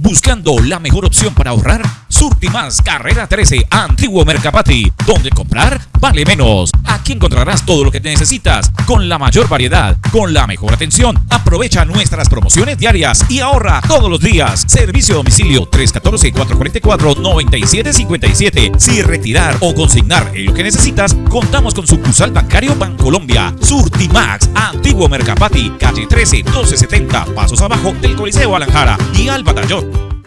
Buscando la mejor opción para ahorrar, Surtimax Carrera 13, Antiguo Mercapati, donde comprar vale menos. Aquí encontrarás todo lo que necesitas, con la mayor variedad, con la mejor atención. Aprovecha nuestras promociones diarias y ahorra todos los días. Servicio a domicilio 314-444-9757. Si retirar o consignar lo que necesitas, contamos con sucursal bancario Bancolombia. Surtimax, Antiguo Mercapati, calle 13, 1270, pasos abajo del Coliseo Alanjara y al Batallón.